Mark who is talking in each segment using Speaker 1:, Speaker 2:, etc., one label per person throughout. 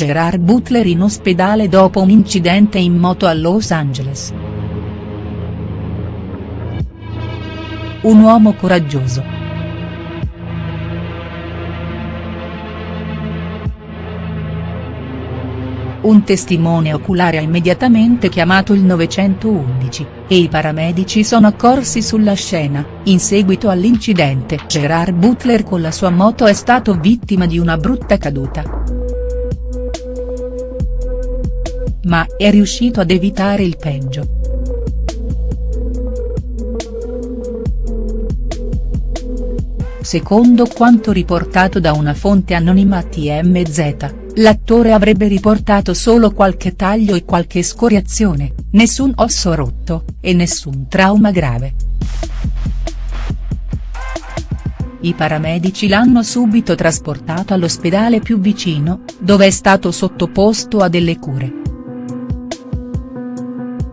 Speaker 1: Gerard Butler in ospedale dopo un incidente in moto a Los Angeles. Un uomo coraggioso. Un testimone oculare ha immediatamente chiamato il 911, e i paramedici sono accorsi sulla scena, in seguito all'incidente Gerard Butler con la sua moto è stato vittima di una brutta caduta. Ma è riuscito ad evitare il peggio. Secondo quanto riportato da una fonte anonima a TMZ, l'attore avrebbe riportato solo qualche taglio e qualche scoriazione, nessun osso rotto, e nessun trauma grave. I paramedici l'hanno subito trasportato all'ospedale più vicino, dove è stato sottoposto a delle cure.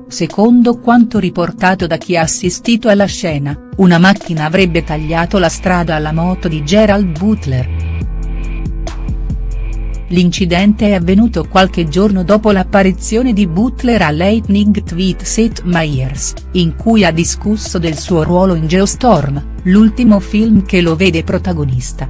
Speaker 1: Secondo quanto riportato da chi ha assistito alla scena, una macchina avrebbe tagliato la strada alla moto di Gerald Butler. L'incidente è avvenuto qualche giorno dopo l'apparizione di Butler a Lightning Tweet Seth Meyers, in cui ha discusso del suo ruolo in Geostorm, l'ultimo film che lo vede protagonista.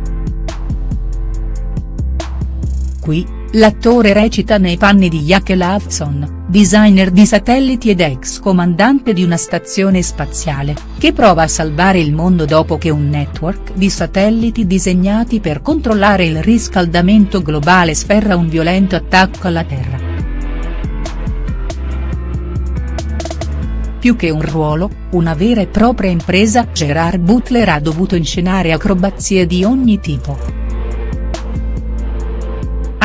Speaker 1: Qui, l'attore recita nei panni di Jake Lawson, designer di satelliti ed ex comandante di una stazione spaziale, che prova a salvare il mondo dopo che un network di satelliti disegnati per controllare il riscaldamento globale sferra un violento attacco alla Terra. Più che un ruolo, una vera e propria impresa Gerard Butler ha dovuto inscenare acrobazie di ogni tipo.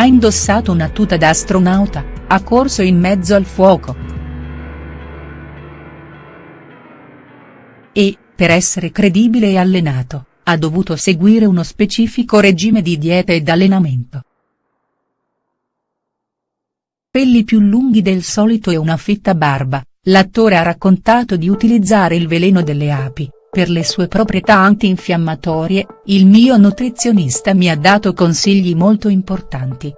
Speaker 1: Ha indossato una tuta da astronauta, ha corso in mezzo al fuoco. E, per essere credibile e allenato, ha dovuto seguire uno specifico regime di dieta ed allenamento. Pelli più lunghi del solito e una fitta barba, l'attore ha raccontato di utilizzare il veleno delle api, per le sue proprietà antinfiammatorie, il mio nutrizionista mi ha dato consigli molto importanti.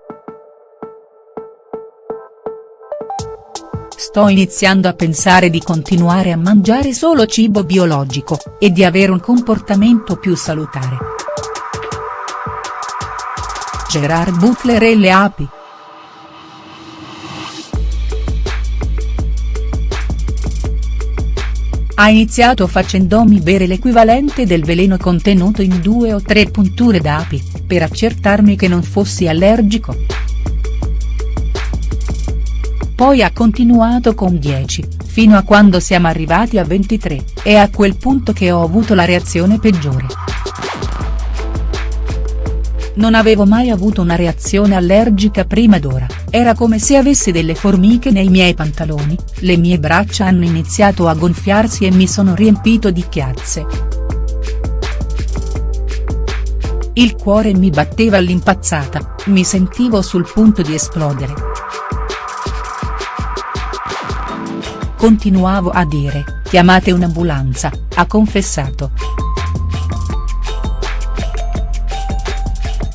Speaker 1: Sto iniziando a pensare di continuare a mangiare solo cibo biologico, e di avere un comportamento più salutare. Gerard Butler e le api. Ha iniziato facendomi bere l'equivalente del veleno contenuto in due o tre punture d'api, per accertarmi che non fossi allergico. Poi ha continuato con 10, fino a quando siamo arrivati a 23, è a quel punto che ho avuto la reazione peggiore. Non avevo mai avuto una reazione allergica prima d'ora, era come se avessi delle formiche nei miei pantaloni, le mie braccia hanno iniziato a gonfiarsi e mi sono riempito di chiazze. Il cuore mi batteva all'impazzata, mi sentivo sul punto di esplodere. Continuavo a dire, chiamate un'ambulanza, ha confessato.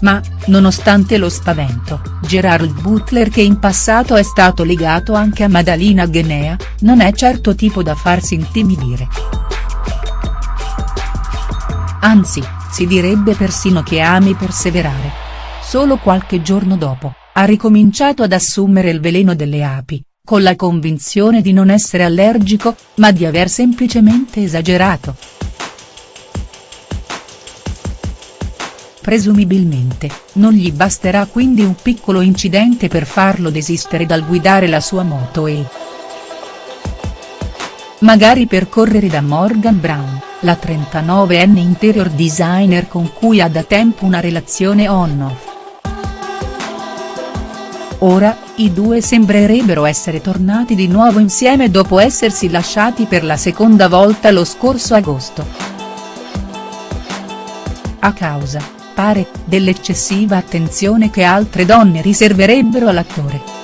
Speaker 1: Ma, nonostante lo spavento, Gerard Butler che in passato è stato legato anche a Madalina Ghenea, non è certo tipo da farsi intimidire. Anzi, si direbbe persino che ami perseverare. Solo qualche giorno dopo, ha ricominciato ad assumere il veleno delle api, con la convinzione di non essere allergico, ma di aver semplicemente esagerato. Presumibilmente, non gli basterà quindi un piccolo incidente per farlo desistere dal guidare la sua moto e. Magari per correre da Morgan Brown, la 39enne interior designer con cui ha da tempo una relazione on-off. Ora, i due sembrerebbero essere tornati di nuovo insieme dopo essersi lasciati per la seconda volta lo scorso agosto. A causa, pare, dell'eccessiva attenzione che altre donne riserverebbero all'attore.